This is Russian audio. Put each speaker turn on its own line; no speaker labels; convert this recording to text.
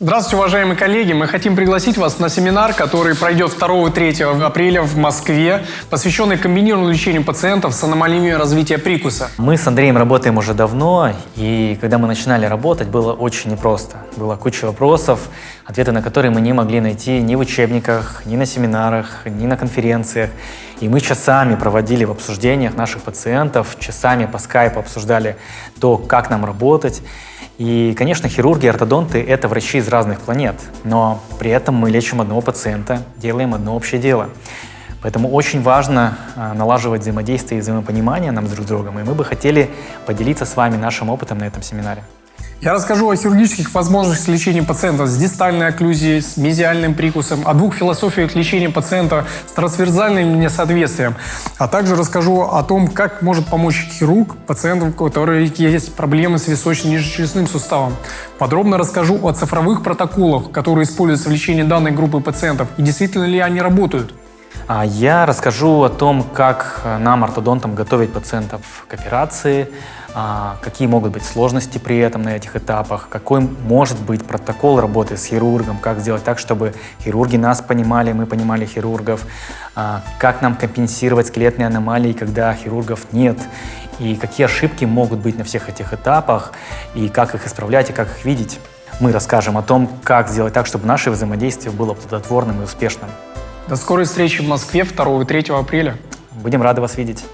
Здравствуйте, уважаемые коллеги! Мы хотим пригласить вас на семинар, который пройдет 2 и 3 апреля в Москве, посвященный комбинированному лечению пациентов с аномалиями развития прикуса.
Мы с Андреем работаем уже давно, и когда мы начинали работать, было очень непросто. Была куча вопросов, ответы на которые мы не могли найти ни в учебниках, ни на семинарах, ни на конференциях. И мы часами проводили в обсуждениях наших пациентов, часами по скайпу обсуждали то, как нам работать. И, конечно, хирурги и ортодонты — это врачи из разных планет, но при этом мы лечим одного пациента, делаем одно общее дело. Поэтому очень важно а, налаживать взаимодействие и взаимопонимание нам друг с другом, и мы бы хотели поделиться с вами нашим опытом на этом семинаре.
Я расскажу о хирургических возможностях лечения пациента с дистальной окклюзией, с мезиальным прикусом, о двух философиях лечения пациента с трансверзальным несоответствием, а также расскажу о том, как может помочь хирург пациенту, у которых есть проблемы с височно-нижечелюстным суставом. Подробно расскажу о цифровых протоколах, которые используются в лечении данной группы пациентов и действительно ли они работают.
А я расскажу о том, как нам, ортодонтам, готовить пациентов к операции, а, какие могут быть сложности при этом на этих этапах, какой может быть протокол работы с хирургом, как сделать так, чтобы хирурги нас понимали, мы понимали хирургов, а, как нам компенсировать скелетные аномалии, когда хирургов нет, и какие ошибки могут быть на всех этих этапах, и как их исправлять, и как их видеть. Мы расскажем о том, как сделать так, чтобы наше взаимодействие было плодотворным и успешным.
До скорой встречи в Москве 2 и 3 апреля.
Будем рады вас видеть.